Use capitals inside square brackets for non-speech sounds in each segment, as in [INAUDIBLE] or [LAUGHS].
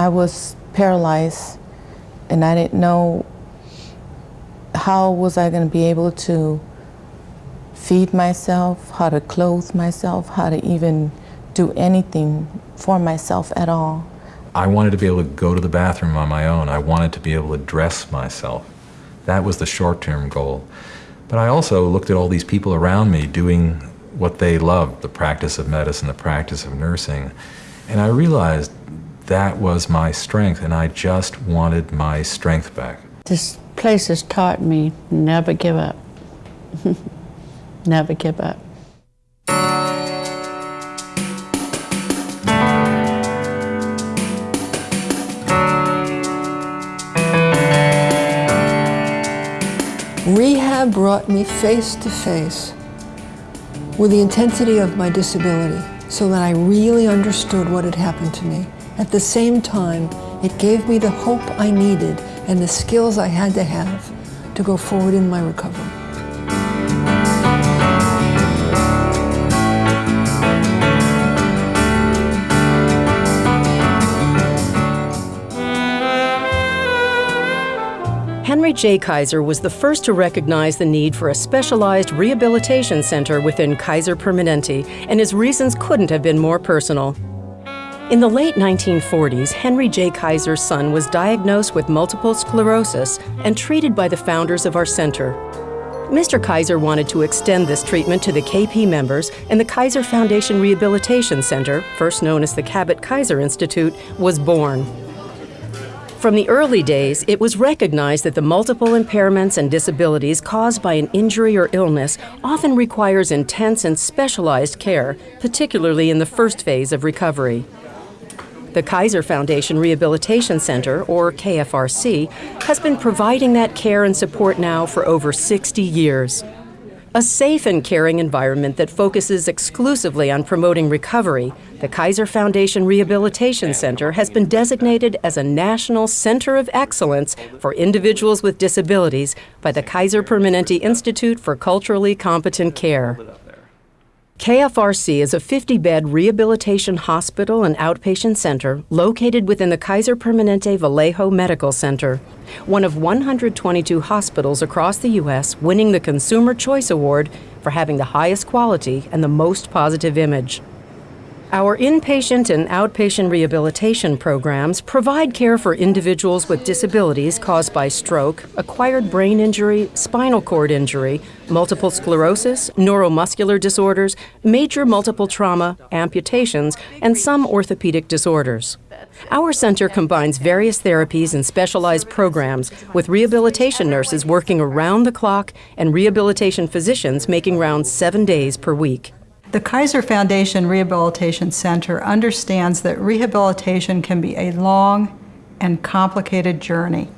I was paralyzed and I didn't know how was I going to be able to feed myself, how to clothe myself, how to even do anything for myself at all. I wanted to be able to go to the bathroom on my own. I wanted to be able to dress myself. That was the short-term goal. But I also looked at all these people around me doing what they loved, the practice of medicine, the practice of nursing. And I realized that was my strength, and I just wanted my strength back. This place has taught me never give up. [LAUGHS] never give up. Rehab brought me face to face with the intensity of my disability so that I really understood what had happened to me. At the same time, it gave me the hope I needed and the skills I had to have to go forward in my recovery. Henry J. Kaiser was the first to recognize the need for a specialized rehabilitation center within Kaiser Permanente, and his reasons couldn't have been more personal. In the late 1940s, Henry J. Kaiser's son was diagnosed with multiple sclerosis and treated by the founders of our center. Mr. Kaiser wanted to extend this treatment to the KP members, and the Kaiser Foundation Rehabilitation Center, first known as the Kabat-Kaiser Institute, was born. From the early days, it was recognized that the multiple impairments and disabilities caused by an injury or illness often requires intense and specialized care, particularly in the first phase of recovery. The Kaiser Foundation Rehabilitation Center, or KFRC, has been providing that care and support now for over 60 years. A safe and caring environment that focuses exclusively on promoting recovery, the Kaiser Foundation Rehabilitation Center has been designated as a National Center of Excellence for Individuals with Disabilities by the Kaiser Permanente Institute for Culturally Competent Care. KFRC is a 50-bed rehabilitation hospital and outpatient center located within the Kaiser Permanente Vallejo Medical Center, one of 122 hospitals across the U.S. winning the Consumer Choice Award for having the highest quality and the most positive image. Our inpatient and outpatient rehabilitation programs provide care for individuals with disabilities caused by stroke, acquired brain injury, spinal cord injury, multiple sclerosis, neuromuscular disorders, major multiple trauma, amputations, and some orthopedic disorders. Our center combines various therapies and specialized programs with rehabilitation nurses working around the clock and rehabilitation physicians making rounds seven days per week. The Kaiser Foundation Rehabilitation Center understands that rehabilitation can be a long and complicated journey.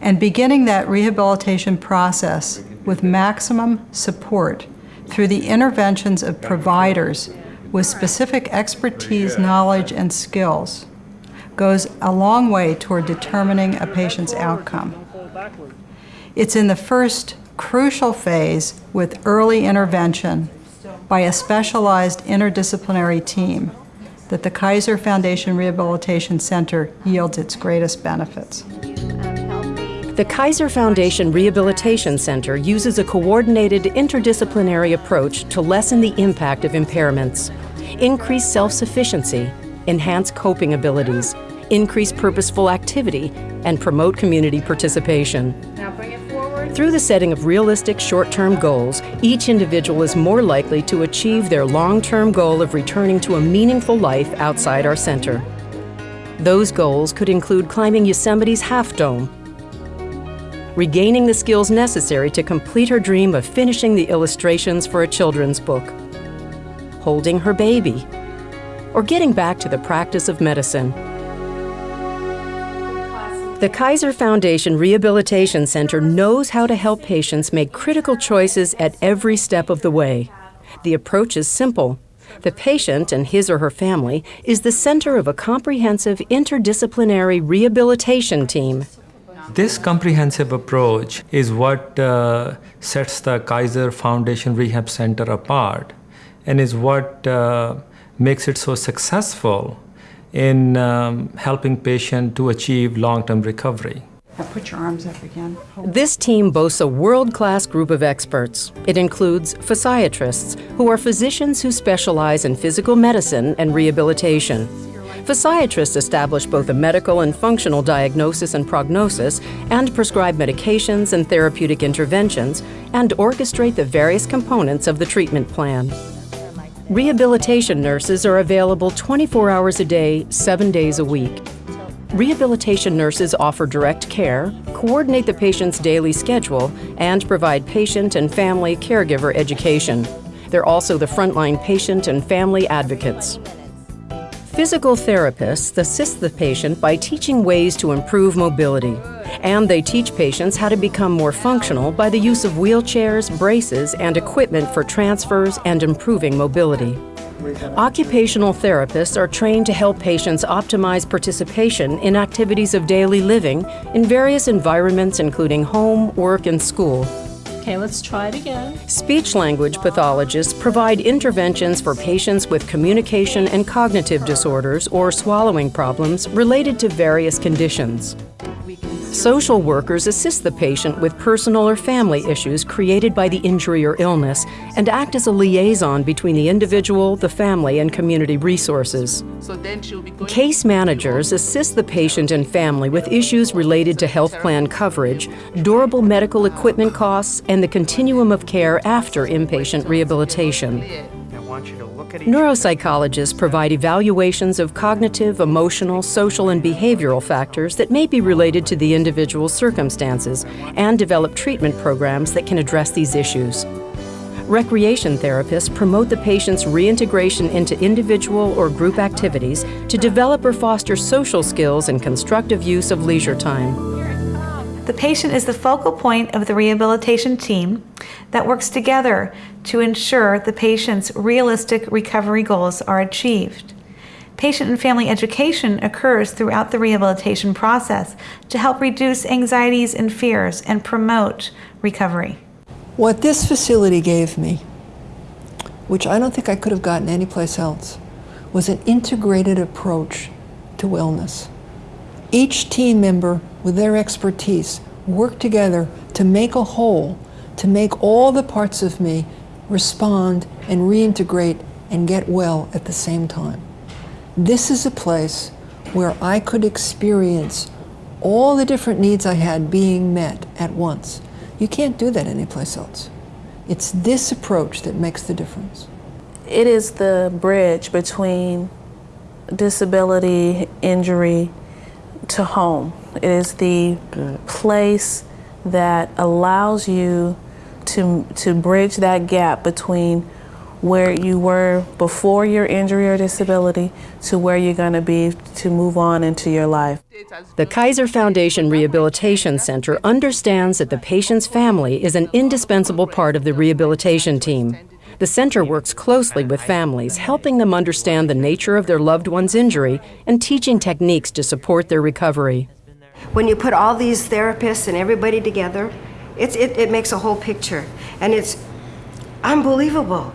And beginning that rehabilitation process with maximum support through the interventions of providers with specific expertise, knowledge, and skills goes a long way toward determining a patient's outcome. It's in the first crucial phase with early intervention by a specialized interdisciplinary team that the Kaiser Foundation Rehabilitation Center yields its greatest benefits. The Kaiser Foundation Rehabilitation Center uses a coordinated interdisciplinary approach to lessen the impact of impairments, increase self-sufficiency, enhance coping abilities, increase purposeful activity, and promote community participation. Through the setting of realistic short-term goals, each individual is more likely to achieve their long-term goal of returning to a meaningful life outside our center. Those goals could include climbing Yosemite's Half Dome, regaining the skills necessary to complete her dream of finishing the illustrations for a children's book, holding her baby, or getting back to the practice of medicine. The Kaiser Foundation Rehabilitation Center knows how to help patients make critical choices at every step of the way. The approach is simple. The patient and his or her family is the center of a comprehensive interdisciplinary rehabilitation team. This comprehensive approach is what uh, sets the Kaiser Foundation Rehab Center apart and is what uh, makes it so successful in um, helping patients to achieve long-term recovery. Now put your arms up again. This team boasts a world class group of experts. It includes physiatrists, who are physicians who specialize in physical medicine and rehabilitation. Physiatrists establish both a medical and functional diagnosis and prognosis, and prescribe medications and therapeutic interventions, and orchestrate the various components of the treatment plan. Rehabilitation nurses are available 24 hours a day, seven days a week. Rehabilitation nurses offer direct care, coordinate the patient's daily schedule, and provide patient and family caregiver education. They're also the frontline patient and family advocates. Physical therapists assist the patient by teaching ways to improve mobility. And they teach patients how to become more functional by the use of wheelchairs, braces, and equipment for transfers and improving mobility. Occupational therapists are trained to help patients optimize participation in activities of daily living in various environments, including home, work, and school. Okay, let's try it again. Speech language pathologists provide interventions for patients with communication and cognitive disorders or swallowing problems related to various conditions. Social workers assist the patient with personal or family issues created by the injury or illness and act as a liaison between the individual, the family, and community resources. Case managers assist the patient and family with issues related to health plan coverage, durable medical equipment costs, and the continuum of care after inpatient rehabilitation. Neuropsychologists provide evaluations of cognitive, emotional, social, and behavioral factors that may be related to the individual's circumstances and develop treatment programs that can address these issues. Recreation therapists promote the patient's reintegration into individual or group activities to develop or foster social skills and constructive use of leisure time. The patient is the focal point of the rehabilitation team that works together to ensure the patient's realistic recovery goals are achieved. Patient and family education occurs throughout the rehabilitation process to help reduce anxieties and fears and promote recovery. What this facility gave me, which I don't think I could have gotten anyplace else, was an integrated approach to wellness. Each team member, with their expertise, worked together to make a whole, to make all the parts of me respond and reintegrate and get well at the same time. This is a place where I could experience all the different needs I had being met at once. You can't do that anyplace else. It's this approach that makes the difference. It is the bridge between disability, injury, to home. It is the place that allows you to, to bridge that gap between where you were before your injury or disability to where you're going to be to move on into your life. The Kaiser Foundation Rehabilitation Center understands that the patient's family is an indispensable part of the rehabilitation team. The center works closely with families, helping them understand the nature of their loved one's injury and teaching techniques to support their recovery. When you put all these therapists and everybody together, it's, it, it makes a whole picture. And it's unbelievable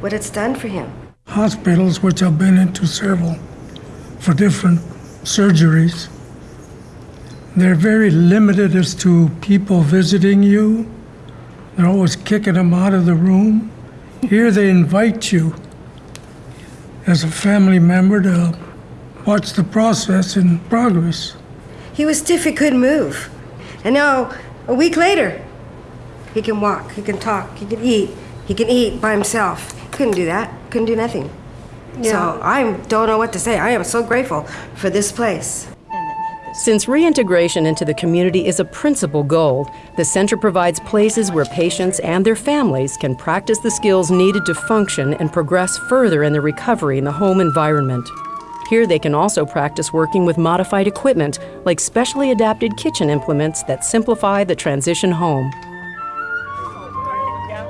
what it's done for him. Hospitals, which I've been into several for different surgeries, they're very limited as to people visiting you. They're always kicking them out of the room. Here they invite you as a family member to watch the process in progress. He was stiff, he couldn't move. And now, a week later, he can walk, he can talk, he can eat, he can eat by himself. Couldn't do that, couldn't do nothing. Yeah. So I don't know what to say. I am so grateful for this place. Since reintegration into the community is a principal goal, the center provides places where patients and their families can practice the skills needed to function and progress further in their recovery in the home environment. Here they can also practice working with modified equipment like specially adapted kitchen implements that simplify the transition home.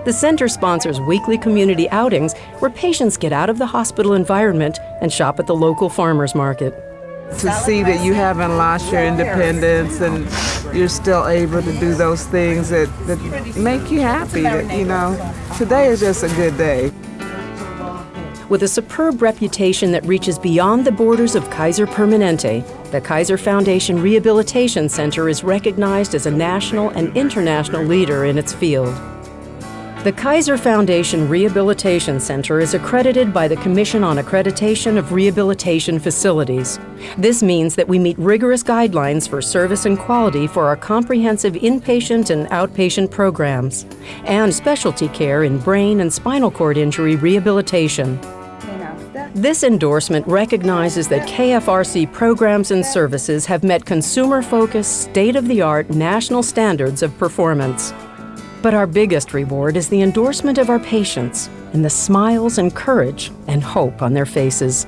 The center sponsors weekly community outings where patients get out of the hospital environment and shop at the local farmers market. To see that you haven't lost your independence and you're still able to do those things that, that make you happy, that, you know, today is just a good day. With a superb reputation that reaches beyond the borders of Kaiser Permanente, the Kaiser Foundation Rehabilitation Center is recognized as a national and international leader in its field. The Kaiser Foundation Rehabilitation Center is accredited by the Commission on Accreditation of Rehabilitation Facilities. This means that we meet rigorous guidelines for service and quality for our comprehensive inpatient and outpatient programs, and specialty care in brain and spinal cord injury rehabilitation. This endorsement recognizes that KFRC programs and services have met consumer focused, state of the art national standards of performance. But our biggest reward is the endorsement of our patients and the smiles and courage and hope on their faces.